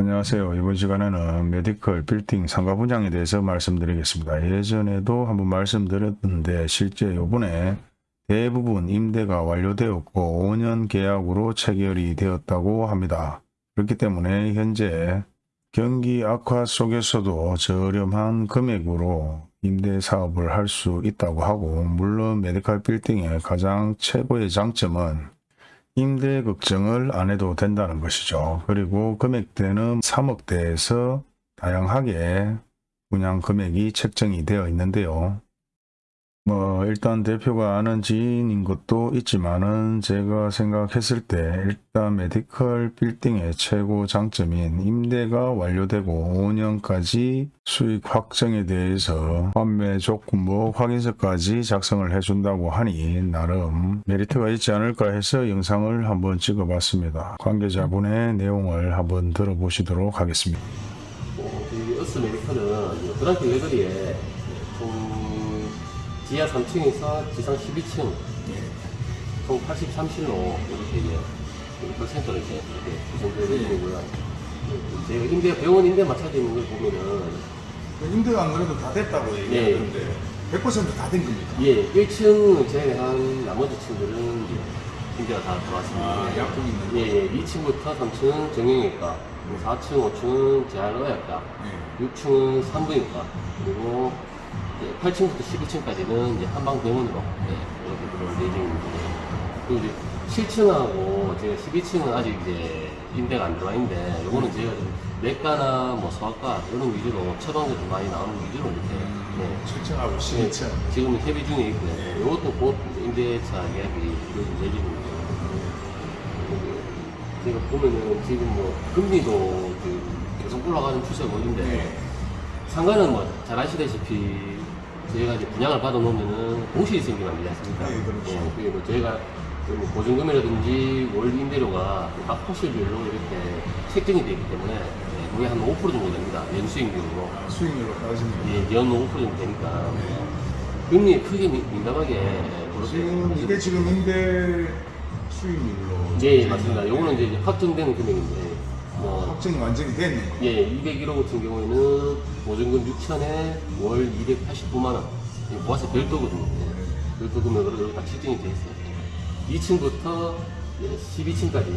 안녕하세요. 이번 시간에는 medical 빌딩 상가 분양에 대해서 말씀드리겠습니다. 예전에도 한번 말씀드렸는데 실제 요번에 대부분 임대가 완료되었고 5년 계약으로 체결이 되었다고 합니다. 그렇기 때문에 현재 경기 악화 속에서도 저렴한 금액으로 임대 사업을 할 수 있다고 하고 물론 medical 빌딩의 가장 최고의 장점은 임대 걱정을 안 해도 된다는 것이죠. 그리고 금액대는 3억대에서 다양하게 분양 금액이 책정이 되어 있는데요. 뭐 일단 대표가 아는 지인인 것도 있지만은 제가 생각했을 때 일단 메디컬 빌딩의 최고 장점인 임대가 완료되고 5년까지 수익 확정에 대해서 판매 조건부 확인서까지 작성을 해준다고 하니 나름 메리트가 있지 않을까 해서 영상을 한번 찍어봤습니다. 관계자분의 내용을 한번 들어보시도록 하겠습니다. 어, 저희 어스 메디컬은 그랑길 레거리에 총 지하 3층에서 지상 12층 총 83실로 이렇게 이제 medical 센터를 이제 이렇게 구성되어 있고요. 저희가 임대 병원 임대 맞춰져 있는 걸 보면은 임대가 안 그래도 다 됐다고 얘기하는데 100%다 된 겁니까? 예 1층 제외한 나머지 층들은 이제 임대가 다 들어왔습니다. 아, 약국 있는 거? 예, 예 2층부터 3층은 정형외과, 4층, 5층은 재활의학과, 예. 6층은 산부인과 그리고 이제 8층부터 11층까지는 이제 한방병원으로 네, 이렇게 들어올 예정입니다. 그리고 이제 7층하고 제가 12층은 아직 이제 임대가 안 들어와 있는데 요거는 제가 좀 내과나 뭐 소아과 이런 위주로 처방전이 많이 나오는 위주로 이렇게 네. 7층하고 네, 12층. 지금 협의 중에 있고요. 네. 이것도 곧 임대차 계약이 이루어질 예정입니다. 그리고 제가 보면은 지금 뭐 금리도 그 계속 올라가는 추세인데 네. 상가는 뭐잘 아시다시피 저희가 이제 분양을 받아 놓으면은 공실이 생기면 안 되지 않습니까? 네, 그렇죠. 예, 그리고 저희가 그 보증금이라든지 월 임대료가 각 호실별로 이렇게 책정이 되기 때문에 예, 거의 한 5% 정도 됩니다. 연 수익률로. 아, 수익률로 따지면 예, 연 5% 정도 되니까 금리에 크게 민- 민감하게 지금 이게 지금 임대 수익률로 예, 맞습니다. 요거는 이제 확정되는 금액인데 뭐 확정이 완전히 거. 예, 201호 같은 경우에는 보증금 6천에 월 289만 원. 이 보아세 별도거든요. 예, 별도 금액으로 여기 다 책정이 돼 있어요. 2층부터 12층까지.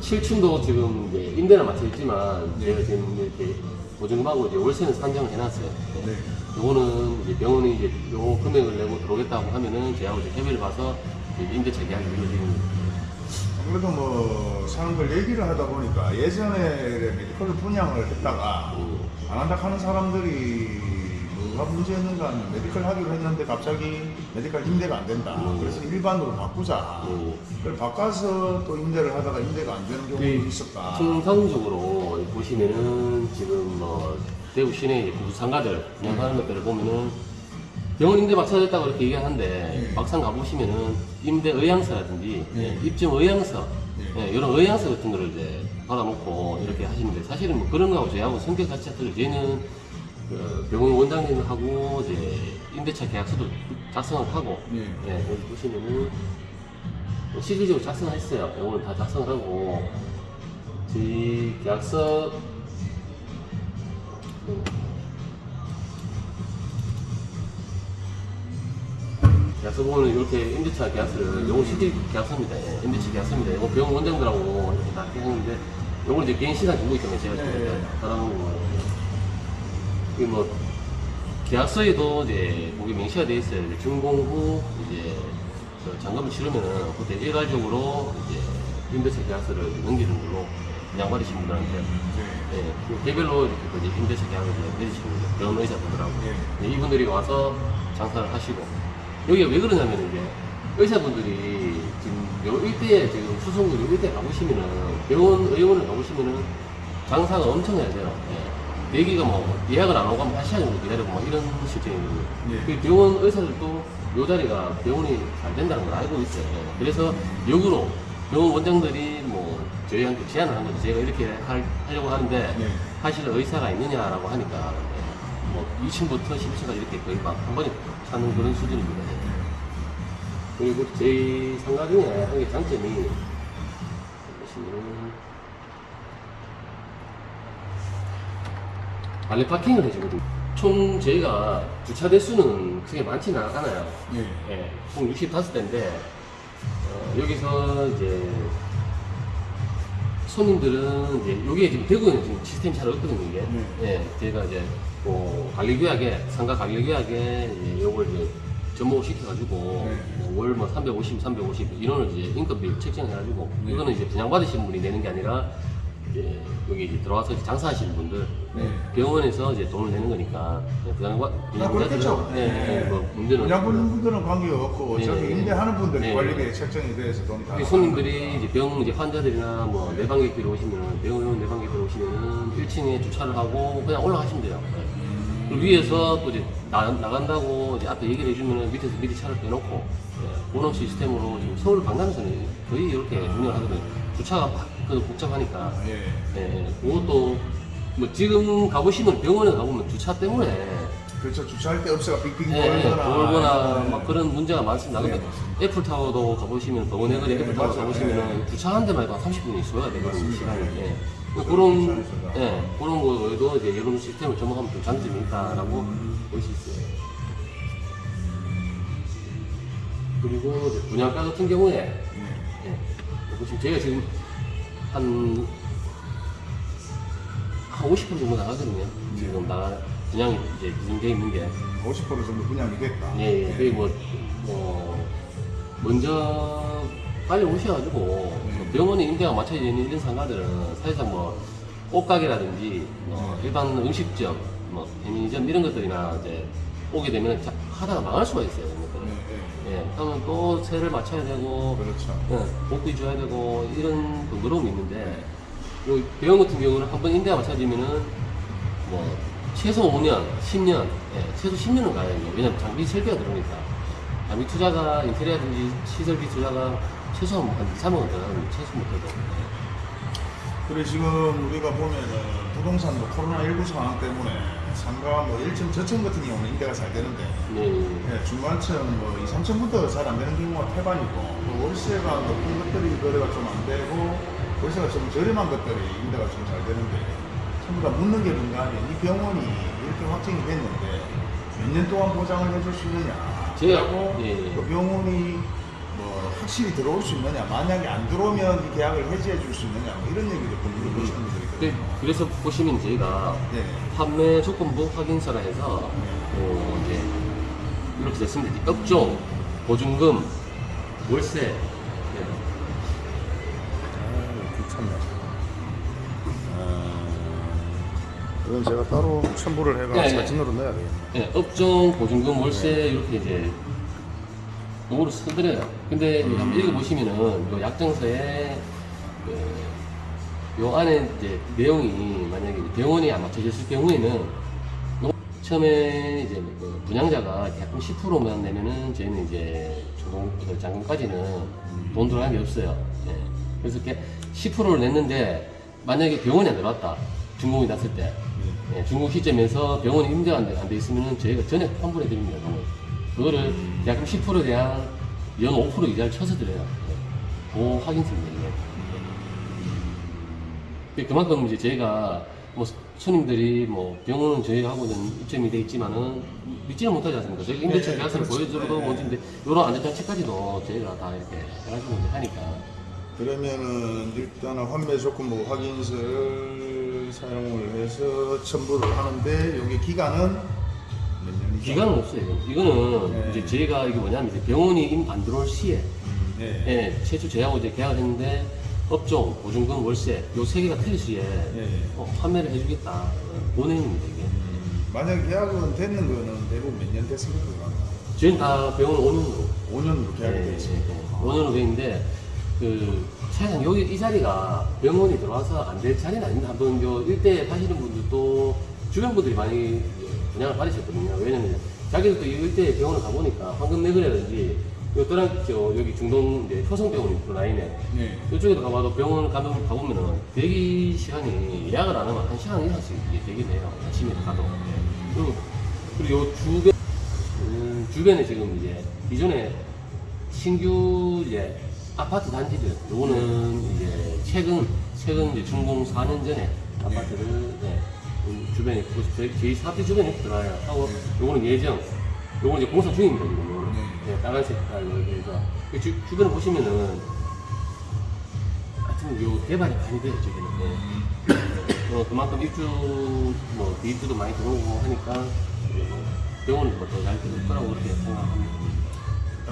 7층도 지금 이제 임대는 맞춰 있지만 제가 지금 이렇게 보증금하고 이제 월세는 산정을 해놨어요. 예. 네. 요거는 이제 병원이 이제 요 금액을 내고 들어오겠다고 하면은 제하고 이제 협의를 봐서 이제 임대차 계약이 이루어지는 아무래도 뭐 사는 걸 얘기를 하다 보니까 예전에 medical 분양을 했다가 음. 안 한다 하는 사람들이 뭐가 문제였는가 하면 medical 하기로 했는데 갑자기 medical 임대가 안 된다. 음. 그래서 일반으로 바꾸자. 음. 그걸 바꿔서 또 임대를 하다가 임대가 안 되는 경우도 그 있었다. 통상적으로 보시면은 지금 뭐 대구 시내 이제 구상가들 분양하는 것들을 보면은 병원 임대 맞춰졌다고 그렇게 얘기하는데 네. 막상 가보시면은 임대 의향서라든지 네. 예, 입증 의향서 네. 예, 이런 의향서 같은 거를 이제 받아놓고 이렇게 하시는데 사실은 뭐 그런 거하고 저희하고 성격 자체가 틀려 저희는 그 병원 원장님하고 이제 임대차 계약서도 작성을 하고 네. 예, 여기 보시면은 뭐 실질적으로 작성을 했어요. 이거는 다 작성을 하고 저희 계약서 계 약서 보면 이렇게 임대차 계약서를 요거 실질 계약서입니다. 예, 임대차 계약서입니다. 이거 병원 원장들하고 이렇게 다 했는데 요거는 이제 개인 시간 정보 때문에 제가 네. 지금 받아놓은 거예요. 이게 뭐 계약서에도 이제 거기 명시가 돼 있어요. 이제 준공 후 이제 그 잔금을 치르면은 그때 일괄적으로 이제 임대차 계약서를 넘기는 걸로 양받으신 분들한테 네. 예, 그 개별로 이렇게 임대차 계약을 맺으시는 거죠. 병원 의사분들하고 예. 네, 이분들이 와서 장사를 하시고 여기가 왜 그러냐면 이제 의사분들이 지금 요 일대에 지금 수성구 요 일대 가보시면은 병원 의원을 가보시면은 장사가 엄청 해야 돼요. 예. 내기가 뭐 예약을 안 오고 하면 한 시간 정도 기다리고 뭐 이런 실정이거든요. 예. 그 병원 의사들도 요 자리가 병원이 잘 된다는 걸 알고 있어요. 예. 그래서 역으로 병원 원장들이 뭐 저희한테 제안을 한 거죠. 제가 이렇게 할, 하려고 하는데 네. 하실 의사가 있느냐라고 하니까 예. 뭐 2층부터 10층까지 이렇게 거의 막 한 번에 사는 그런 수준입니다. 그리고 저희 상가 중에 한 개 장점이 보시면 알레 파킹을 해주거든요. 총 저희가 주차 대수는 크게 많지는 않아요. 예. 예. 총 65대인데 어, 여기서 이제 손님들은 이제 여기에 지금 대구에는 지금 시스템이 잘 없거든요 이게. 네. 예, 제가 이제 뭐 관리구역에 상가 관리구역에 이제 요걸 이제 접목을 시켜가지고 네. 월뭐 350, 350 인원을 이제 인건비를 책정해가지고 네. 이거는 이제 분양 받으시는 분이 내는 게 아니라 이제 여기 이제 들어와서 이제 장사하시는 분들 네. 병원에서 이제 돈을 내는 거니까 분양 받 아, 그렇겠죠. 네, 네, 뭐 문제는 분양분들은 관계가 없고 네. 저기 임대하는 분들이 네. 관리비에 책정이 돼서 돈이 다. 손님들이 이제 병 이제 환자들이나 뭐 내방객들이 오시면은 병원 내방객들 오시면은 1층에 주차를 하고 그냥 올라가시면 돼요. 네. 그리고 위에서 또 이제 나, 나간다고 이제 앞에 얘기를 해주면은 밑에서 미리 차를 빼놓고 네. 그런 시스템으로 지금 서울 강남에서는 거의 이렇게 운영을 하거든요. 주차가 막그 복잡하니까. 예. 네. 그것도 뭐 지금 가보시면 병원에 가보면 주차 때문에 그렇죠. 주차할 때 없애가 빙빙 네, 돌거나. 돌거나 네. 막 그런 문제가 많습니다. 근데 네. 애플타워도 가보시면 병원에 거리 네, 애플타워. 가보시면 네. 주차하는 데만 해도 한 30분이 소요가 되거든요. 시간이. 네. 예. 그런. 예, 그런 거에도 이제 이런 시스템을 접목하면 좀 장점이 있다라고 음. 볼수 있어요. 그리고 분양가 같은 경우에 네. 예, 보시면 저희가 지금 한, 한 50% 정도 나가거든요. 지금 나가, 분양이 이제 진행되어 있는 게. 50% 정도 분양이 됐다. 예, 예. 그게 뭐, 뭐, 먼저 빨리 오셔가지고, 뭐 병원에 임대가 맞춰져 있는 이런 상가들은 사실상 뭐, 옷가게라든지, 뭐, 일반 음식점, 뭐, 편의점 이런 것들이나 이제 오게 되면 자- 하다가 망할 수가 있어요. 이런 것들은. 네, 예, 그러면 또 세를 맞춰야 되고, 그렇죠. 예, 복비 줘야 되고, 이런 번거로움이 있는데, 요 병원 같은 경우는 한 번 임대가 맞춰지면은, 뭐, 최소 5년, 10년, 예, 최소 10년은 가야 돼요. 왜냐면 장비 설비가 들어오니까. 장비 투자가, 인테리어든지 시설비 투자가 최소한 한 2, 3억은 들어가는 최소 못해도. 그래 지금 우리가 보면은 부동산도 코로나19 상황 때문에 상가 뭐 1층 저층 같은 경우는 임대가 잘 되는데 예, 예. 예, 중간층 뭐 2, 3층부터 잘 안 되는 경우가 태반이고 또 월세가 높은 것들이 거래가 좀 안 되고 월세가 좀 저렴한 것들이 임대가 좀 잘 되는데 전부 다 묻는 게 뭔가 하면 이 병원이 이렇게 확정이 됐는데 몇 년 동안 보장을 해줄 수 있느냐? 그리고 예, 예. 그 병원이 뭐 확실히 들어올 수 있느냐? 만약에 안 들어오면 이 계약을 해지해 줄 수 있느냐? 뭐 이런 얘기를 좀 물어보시는 분들이 그- 있거든요 그래서 보시면 저희가 네. 판매 조건부 확인서라 해서 어, 이제 이렇게 됐습니다. 업종, 보증금, 월세. 예. 귀찮네. 이건 제가 따로 첨부를 해가 네, 네. 사진으로 넣어야 되겠네. 예, 업종, 보증금, 월세 이렇게 이제 요거를 써드려요. 근데 한번 읽어보시면은 요 약정서에 그, 요 안에 이제 내용이 만약에 병원이 안 맞춰졌을 경우에는 요 처음에 이제 그 분양자가 약금 10%만 내면은 저희는 이제 그 잔금까지는 돈 들어가는 게 없어요. 예. 그래서 이렇게 10%를 냈는데 만약에 병원이 안 들어왔다 준공이 났을 때 예, 중국 시점에서 병원이 임대가 안 돼, 안돼 있으면 저희가 전액 환불해 드립니다. 그거를 약금 10%에 대한 연 5% 이자를 쳐서 드려요. 예. 그 확인서입니다. 예. 그만큼 이제 저희가 뭐 손님들이 뭐 병원은 저희하고는 입점이 돼 있지만은 믿지는 못하지 않습니까? 저희가 임대차 네, 계약서를 그렇죠. 보여줘도 네, 뭔지인데 이런 안전장치까지도 저희가 다 이렇게 해가지고 이제 하니까 그러면은 일단은 환매 조건부 확인서를 사용을 해서 첨부를 하는데 여기 기간은? 기간은 없어요. 이거는. 네. 이제 저희가 이게 뭐냐면 이제 병원이 임안 들어올 시에 네. 예, 최초 저희하고 이제 계약을 했는데 업종, 보증금, 월세 요 세 개가 틀릴 시에 예. 어, 판매를 해주겠다. 어, 보내입니다 이게. 만약 계약은 되는 거는 대부분 몇 년 됐습니까? 저희는 다 병원 5년으로 5년으로 계약이 되어 있습니다. 5년으로 돼 있는데 그 사실상 여기 이 자리가 병원이 들어와서 안 될 자리는 아닙니다. 한번 요 일대 사시는 분들도 주변 분들이 많이 분양을 받으셨거든요. 왜냐면 자기들도 이 일대에 병원을 가보니까 황금 내거리라든지 요 또한 저 여기 중동 이제 효성병원 있고 라인에 네. 이쪽에도 가봐도 병원 가면 가보면은 대기 시간이 예약을 안 하면 한 시간 이상씩 이게 해요. 아침에 가도. 그리고 그리고 요 주변 음, 주변에 지금 이제 기존에 신규 이제 아파트 단지들 요거는 이제 최근 최근 이제 준공 4년 전에 아파트를 네, 음, 주변에 그 저희, 저희 사업지 주변에 들어가요. 하고 요거는 예정. 요거는 이제 공사 중입니다. 지금. 네. 네, 빨간 색 깔로 해서 그 주, 주변에 보시면은 하여튼 요 개발이 많이 돼요 저기는. 네. 어, 그만큼 입주 뭐 대입주도 많이 들어오고 하니까 병원은 뭐더잘 될 거라고 그렇게 생각합니다.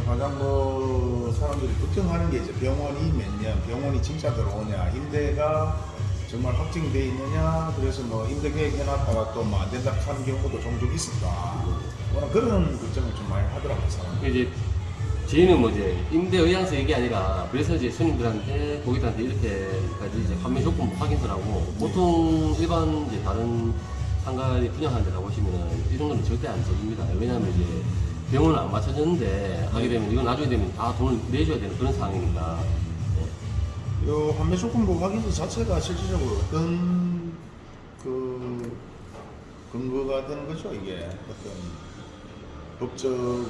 가장 뭐 사람들이 걱정하는 게 이제 병원이 몇 년, 병원이 진짜 들어오냐, 임대가 정말 확정돼 있느냐, 그래서 뭐 임대 계획 해놨다가 또 뭐 안 된다 하는 경우도 종종 있을까. 워낙 그런 걱정을 좀 많이 하더라고요, 사람들이. 저희는 뭐 이제 임대 의향서 이게 아니라 그래서 이제 손님들한테 고객들한테 이렇게까지 이제 판매 조건 확인을 하고 보통 일반 이제 다른 상가에 분양하는 데 가보시면은 이런 거는 절대 안 써줍니다. 왜냐하면 이제 병원을 안 맞춰줬는데 하게 되면 이건 나중에 되면 다 돈을 내줘야 되는 그런 상황이니까 네. 요 판매 조건부 확인서 자체가 실질적으로 어떤 그 근거가 되는 거죠, 이게 어떤 법적으로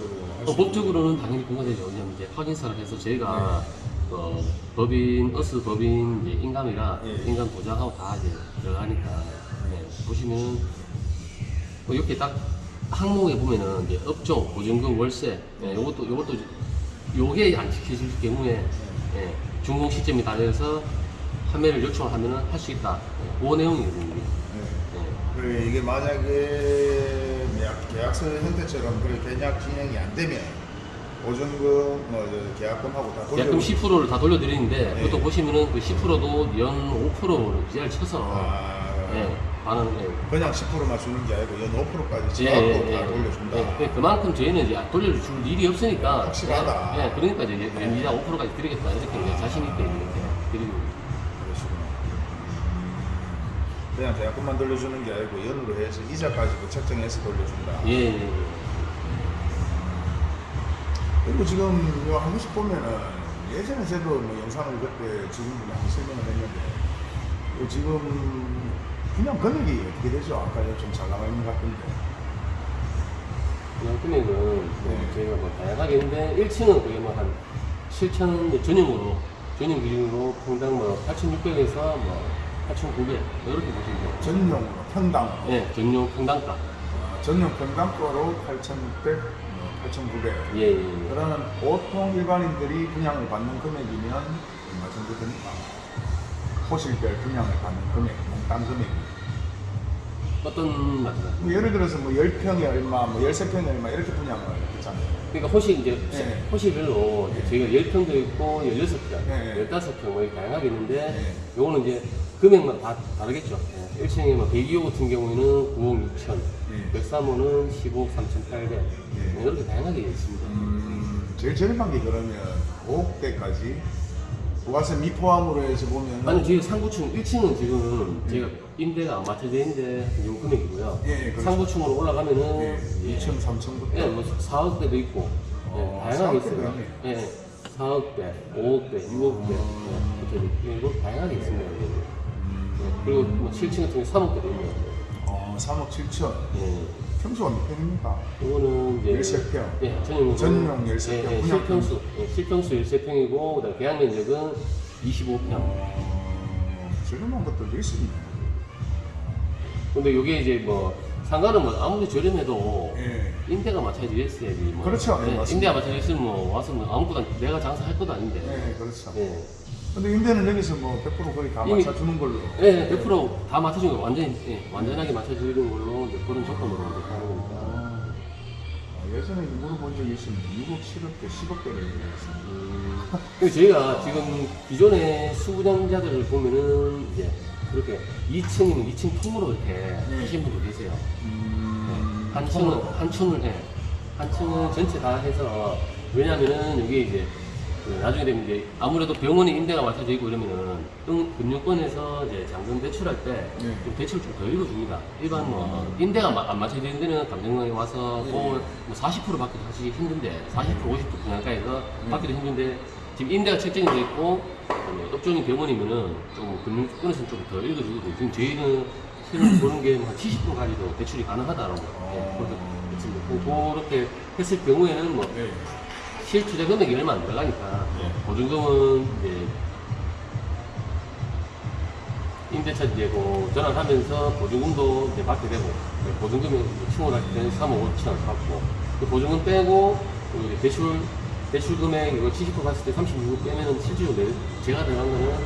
어, 법적으로는 당연히 근거되죠. 왜냐면 이제 확인서를 해서 저희가 어, 법인, 어스 법인 이제 인감이라 예. 인감 보장하고 다 이제 들어가니까 네, 보시면 뭐 이렇게 딱 항목에 보면은 이제 업종, 보증금, 월세, 예, 요것도 요것도 요게 안 지켜질 경우에 예, 준공 시점이 다 돼서 판매를 요청을 하면은 할 수 있다. 예, 그 내용이거든요. 네. 예. 그래 이게 만약에 계약, 계약서 형태처럼 그래 계약 진행이 안 되면 보증금, 뭐저 계약금하고 다 돌려. 계약금 10%를 다 돌려드리는데 네. 그것도 보시면은 그 10%도 연 5%를 기자를 쳐서 아, 예, 반응 예. 그냥 10%만 주는 게 아니고 연 5%까지 예, 쳐갖고 예, 다 예. 돌려준다. 예, 그- 그만큼 저희는 이제 돌려줄 일이 없으니까 확실하다. 예, 예, 그러니까 이제 연이자 5%까지 드리겠다 이렇게 이제 자신 있게 이렇게 드리고 그러시구나. 그냥 계약금만 돌려주는 게 아니고 연으로 해서 이자까지도 책정해서 돌려준다. 예, 예, 예. 그리고 지금 요한 번씩 보면은 예전에 저도 뭐 영상을 그때 지금도 많이 설명을 했는데 요 지금 그냥 금액이 어떻게 되죠? 아까 좀 잘 나와 있는 것 같은데. 그냥 금액은 뭐 네. 저희가 뭐 다양하게 있는데 1층은 그게 뭐한 7천 전용으로 전용 기준으로 평당 뭐 8,600에서 뭐 8,900 이렇게 보시면 돼요. 전용으로 평당 예, 전용 평당가. 어, 전용 평당가로 8,600, 뭐 8,900. 예, 예, 예. 그러면 보통 일반인들이 분양을 받는 금액이면 얼마 정도 됩니까? 호실별 분양을 받는 금액, 몽땅 금액. 어떤 말씀? 뭐 예를 들어서 뭐 10평에 얼마, 뭐 13평에 얼마 이렇게 분양을 했잖아요. 그러니까 호실 이제 네. 호실별로 이제 저희가 10평도 있고 16평, 네. 15평 뭐 이렇게 다양하게 있는데 네. 요거는 이제 금액만 다 다르겠죠. 예. 1층에 뭐 102호 같은 경우에는 9억 6천, 네. 103호는 15억 3,800뭐 이렇게 다양하게 있습니다. 음, 제일 저렴한 게 그러면 5억대까지 부가세 미포함으로 해서 보면 아니 저희 상부층 1층은 지금 저희가 임대가 안 맞춰져 있는데 요 금액이고요. 예, 예, 그렇죠. 상부층으로 올라가면은 예, 예. 2층, 3층부터 예, 뭐 4억대도 있고 어, 예, 다양하게 4억대도 있어요. 있네. 예, 4억대, 5억대, 6억대 예, 이렇게 이거 다양하게 있습니다. 그리고 뭐 7층 같은 경우 3억대도 있네요. 어, 3억 7천 예. 평수가 몇 평입니까? 이거는 이제 열세평. 예, 전용 전용 열세평, 예, 예, 실평수, 예, 실평수 13평이고 그다음 계약 면적은 25평. 어, 저렴한 것들도 있습니다. 근데 이게 이제 뭐 상가는 뭐 아무리 저렴해도 예. 임대가 있어야지. 뭐. 그렇죠. 예, 예. 임대가 있으면 뭐 와서 뭐 아무거나 내가 장사할 것도 아닌데. 예, 그렇죠. 예. 근데 임대는 여기서 뭐 100% 거의 다 이미- 맞춰주는 걸로. 예, 100%다 맞춰주는 거 완전히 예, 완전하게 맞춰주는 걸로 이제 그런 조건으로 이제 하는 거니까. 아, 예전에 물어본 적이 있습니다. 6억, 7억대, 10억대를 얘기했습니다. 음, 그리고 저희가 지금 기존의 수분양자들을 보면은 이제 그렇게 2층이면 2층 통으로 이렇게 하신 분도 계세요. 음, 한 층은 한 층을 해. 한 층은 전체 다 해서 왜냐면은 이게 이제 그 나중에 되면 이제 아무래도 병원에 임대가 맞춰져 있고 이러면은 금- 금융권에서 이제 잔금 대출할 때좀 네. 대출 좀 더 읽어줍니다. 일반 뭐 임대가 마- 안 맞춰져 있는 데는 감정원에 와서 뭐40% 받기도 사실 힘든데 40% 50% 분양가에서 받기도 힘든데 지금 임대가 책정이 돼 있고 업종이 병원이면은 좀 금융권에서는 좀 더 읽어주거든요. 지금 저희는 실을 보는 게 한 70%까지도 대출이 가능하다라고 예, 그렇게 했습니다. 그- 그렇게 했을 경우에는 뭐 네. 실 투자 금액이 얼마 안 들어가니까 예. 보증금은 이제 임대차 이제 그 전환하면서 보증금도 이제 받게 되고 네, 보증금이 층을 할 때는 3억 5천 받고 그 보증금 빼고 그 대출 대출 금액 이거 70% 갔을 때 36% 빼면은 실제로 내, 제가 들어간 거는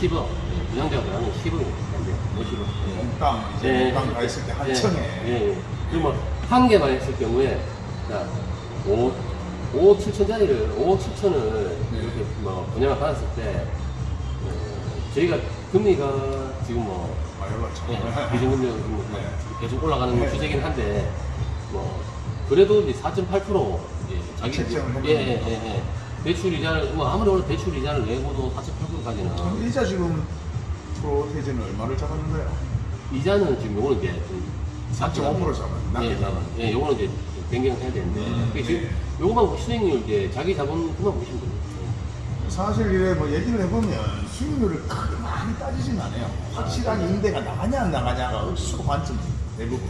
10억 예, 부장자가 들어간 건 10억이 안 돼요 50억. 몽땅 이제 몽땅 다 있을 때한 층에. 예, 예. 그리고 뭐 한 개만 했을 경우에 자 5, 5억 7천짜리를 5억 7천을 네. 이렇게 뭐 분양을 받았을 때 어, 저희가 금리가 지금 뭐 많이 올랐죠. 예, 기준금리가 뭐 네. 계속 올라가는 네. 추세긴 한데 뭐 그래도 이제 4.8% 이제 자기 책정을 예, 예, 예, 예. 대출 이자를 뭐 아무리 오늘 대출 이자를 내고도 4.8%까지는 그럼 일자 지금 프로테이즈는 얼마를 잡았는데요? 이자는 지금 요거는 이제 좀4.5% 잡아요. 낮게 예. 예, 요거는 이제 변경해야 되는데 음, 그게 지금 네. 요거만 수익률 이제 자기 자본 그만 보시면 됩니다. 사실 이래 뭐 얘기를 해보면 수익률을 크게 많이 따지진 않아요. 확실하게 임대가 나가냐 안 나가냐가 억수로 관점 대부분.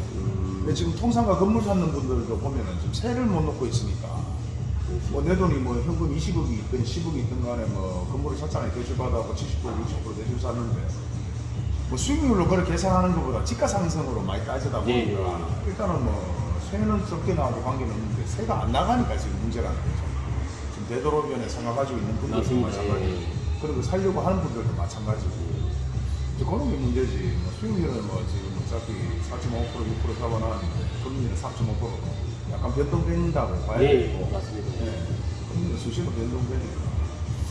근데 지금 통상가 건물 사는 분들도 보면은 지금 세를 못 놓고 있으니까 뭐 내 돈이 뭐 현금 20억이 있든 10억이 있든 간에 뭐 건물을 샀잖아요. 대출 받아고 70% 60% 대출 샀는데 뭐 수익률로 그렇게 계산하는 것보다 지가 상승으로 많이 따지다 보니까 예, 예. 일단은 뭐 세는 적게 나와도 관계는 없는데 세가 안 나가니까 지금 문제라는 거죠. 지금 되도록이면 생각가지고 있는 분들도. 마찬가지고 예, 예. 그리고 살려고 하는 분들도 마찬가지고 이제 그런 게 문제지 뭐 수익률은 뭐 지금 어차피 4.5% 6% 잡아놨는데 금리는 3.5%로 약간 변동된다고 봐야 예, 되고 예, 맞습니다. 예. 금리는 수시로 변동되니까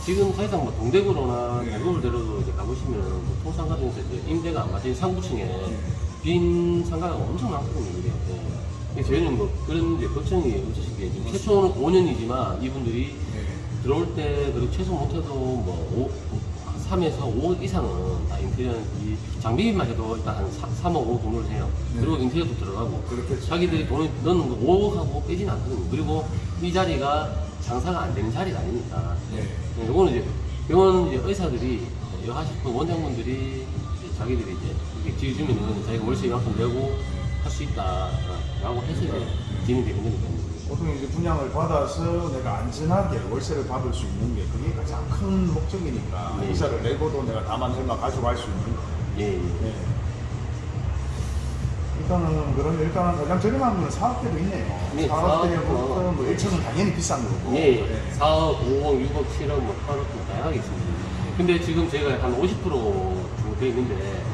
지금 사실상 뭐 동대구로나 네. 대구를대로도 이제 가보시면 뭐 통상가 중에서 이제 임대가 안 맞은 상부층에 네. 빈 상가가 엄청 많거든요. 예. 근데 저희는 뭐 그런 이제 걱정이 없으신 게 지금 최초는 5년이지만 이분들이 예. 들어올 때 그리고 최소 못해도 뭐 5, 3에서 5억 이상은 다 인테리어 이 장비만 해도 일단 한 3, 3억 5억 돈을 해요. 네. 그리고 인테리어도 들어가고 그렇겠죠. 자기들이 돈을 넣는 거 5억하고 빼진 않거든요. 그리고 이 자리가 장사가 안 되는 자리가 아니니까. 예. 네, 요거는 이제 병원 이제 의사들이 여 하실 분 원장분들이 이제 자기들이 이제 이게 지어주면은 자기가 월세 이만큼 내고 할 수 있다라고 해서 이제 진행되는 거니까. 보통 이제 분양을 받아서 내가 안전하게 월세를 받을 수 있는 게 그게 가장 큰 목적이니까 네. 이자를 내고도 내가 다만 얼마 가져갈 수 있는 예, 예. 네. 일단은 그런 일단은 가장 저렴한 거는 사업대도 있네요. 네, 사업대부터 사업도. 뭐 1층은 당연히 비싼 거고. 예, 예. 네. 4억, 5억, 6억, 7억, 뭐 8억, 뭐 다양하게 있습니다. 근데 지금 제가 한 50% 정도 돼 있는데, 뭐,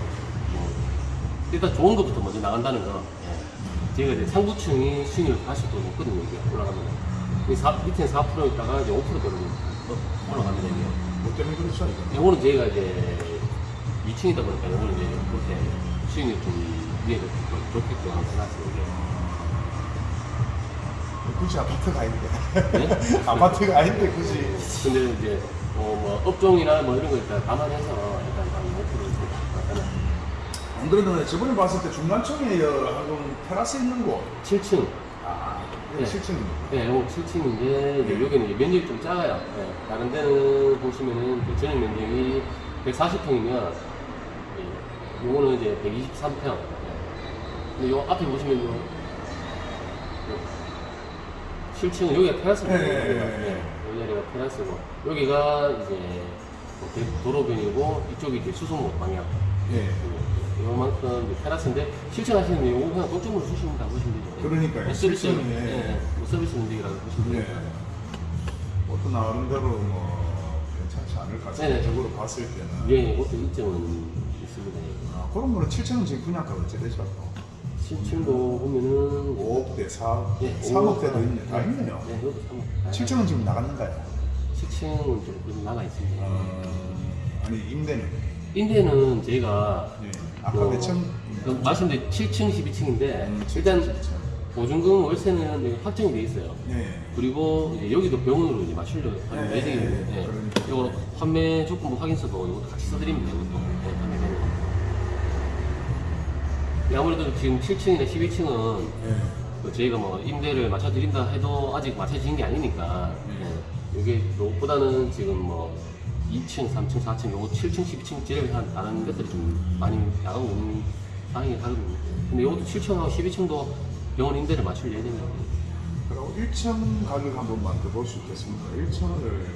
일단 좋은 것부터 먼저 나간다는 거. 예. 제가 이제 상부층이 수익률 80% 높거든요, 이게 올라가면. 이 사, 밑에 4% 있다가 이제 5%대로 올라갑니다, 이게. 뭐 때문에 그렇죠, 이거. 요거는 저희가 이제 2층이다 보니까 요거는 이제 그렇게 수익률 좀 위에 좀 좋게끔 해놨어요. 굳이 아파트가 아닌데. 네? 아파트가 아닌데 굳이. 근데 이제 뭐, 뭐 업종이나 뭐 이런 거 일단 감안해서 5% 안 그래도 저번에 봤을 때 중간층에 한금 테라스 있는 곳. 7층. 아, 네. 이게 실층입니다. 네, 요거 7층인데 이제 여기는 이제 면적이 좀 작아요. 네, 다른 데는 보시면은 그 전용 면적이 140평이면 요거는 이제 123평. 근데 요 앞에 보시면 요, 요 7층은 여기가 테라스입니다. 네, 네, 여기가. 네, 네. 네, 이 자리가 테라스고 여기가 이제 그 도로변이고 이쪽이 이제 수성로 방향. 예. 요만큼 테라스인데 실천하시는 게 요거 그냥 공점으로 주시면 다 보시면 되죠. 그러니까요. 네, 서비스. 예, 뭐 서비스 문제라고 보시면 네. 됩니다. 어떤 나름대로 뭐 괜찮지 않을까. 네네. 적으로 봤을 때는. 예, 그것도 이점은 있습니다. 아, 그런 거는 7층은 지금 분양가가 어째 되죠? 7층도 보면은 5억대, 4억, 예, 3억대도 오억. 있네. 다 네. 있네요. 네, 이것도 3억. 7층은 지금 나갔는가요? 7층은 좀 나가 있습니다. 어, 아니 임대는 인대는 저희가 예. 아까 어, 몇 층? 그 말씀드린 7층, 12층인데 음, 일단 7층. 보증금 월세는 확정이 돼 있어요. 네. 그리고 이제 여기도 병원으로 이제 맞추려고 하는 네, 예정인데 네, 예. 그러니까. 이거 판매 조건부 확인서도 이것도 같이 써드립니다. 이것도 예, 판매되는 거. 예, 아무래도 지금 7층이나 12층은 예. 저희가 뭐 임대를 맞춰드린다 해도 아직 맞춰진 게 아니니까 네. 예. 이게 요보다는 지금 뭐 2층, 3층, 4층, 요거 7층, 12층 제를 한 다른 것들이 좀 많이 나가고 있는 상황이 하거든요. 근데 이것도 7층하고 12층도 병원 임대를 맞출 예정이에요. 그리고 1층 가격 한 번만 더볼수 있겠습니까? 1층을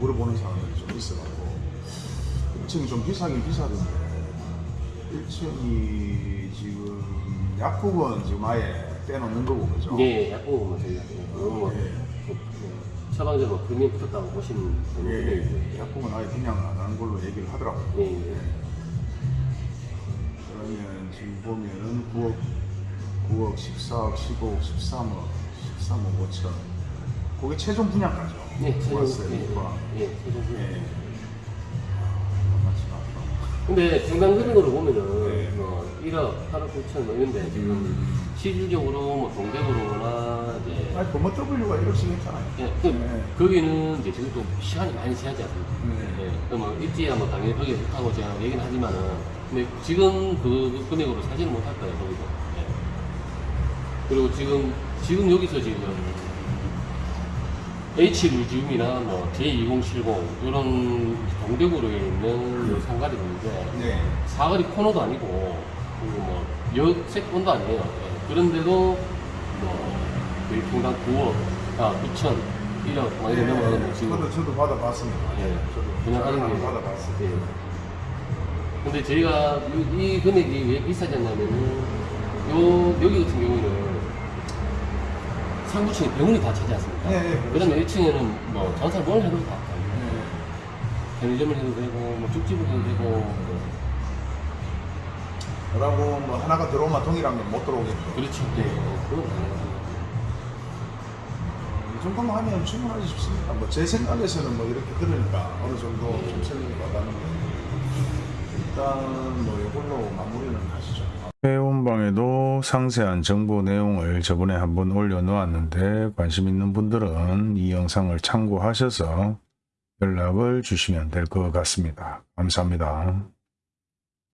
물어보는 사람들이 좀 있어가지고 1층이 좀 비싸긴 비싸던데 1층이 지금 약국은 지금 아예 빼놓는 거고 그죠? 예, 약국은 뭐 저희가 너무 뭐, 그 처방전으로 금이 붙었다고 보시면 예, 되는 예. 약국은 아예 그냥 안 하는 걸로 얘기를 하더라고요. 예, 예. 그러면 지금 보면은 9억, 9억, 14억, 15억, 13억, 13억 5천. 그게 최종 분양가죠. 예, 최종, 월세니까. 예, 예, 최종 예. 분양. 만만치 않다. 근데 평당 금액으로 보면은 네. 뭐 1억, 8억 9천 뭐 이런데 지금 실질적으로 뭐 동대구로나 이제 아니, 범어 W가 1억씩 했잖아요. 예, 그, 네. 거기는 이제 지금 또 시간이 많이 지나지 않습니까? 네. 예, 그뭐 입지야 뭐 당연히 거기 좋다고 제가 얘기는 하지만은 근데 지금 그 금액으로 사지는 못할 거예요 거기도. 예. 그리고 지금 지금 여기서 지금 H 루지움이나 뭐 J2070 이런 동대구로에 있는 요 상가들이 있는데 네. 사거리 코너도 아니고 그리고 뭐 역세권도 아니에요. 예. 그런데도 뭐 거의 평당 9억, 아 9천, 1억 막 이런 넘어가는 지금 저도, 저도 받아봤습니다. 예. 저도 그냥 하는 게 받아봤어요. 예. 근데 저희가 이, 이 금액이 왜 비싸지 않냐면은 요 여기 같은 경우는 상부층에 병원이 다 차지 않습니까? 예, 예, 그렇죠. 그다음에 1층에는 뭐 전사 뭘 해도 다. 네. 편의점을 해도 되고 뭐 죽집을 해도 되고 뭐 뭐라고 뭐 하나가 들어오면 동일한 건못 들어오겠고. 그렇죠. 네. 당연하죠. 이 정도만 하면 충분하지 싶습니다. 뭐 제 생각에서는 뭐 이렇게 들으니까 어느 정도 좀 설명이 와닿는데 일단 뭐 이걸로 마무리는 하시죠. 회원방에도 상세한 정보 내용을 저번에 한번 올려놓았는데 관심 있는 분들은 이 영상을 참고하셔서 연락을 주시면 될 것 같습니다. 감사합니다.